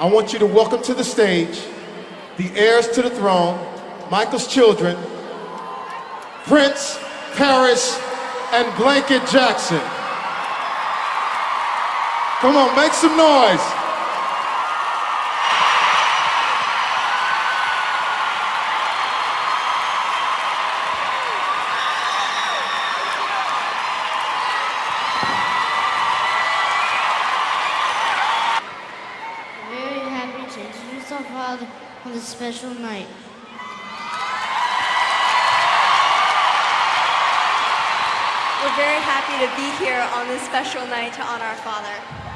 I want you to welcome to the stage the heirs to the throne, Michael's children, Prince, Paris, and Blanket Jackson. Come on, make some noise. Introduce our father on this special night. We're very happy to be here on this special night to honor our father.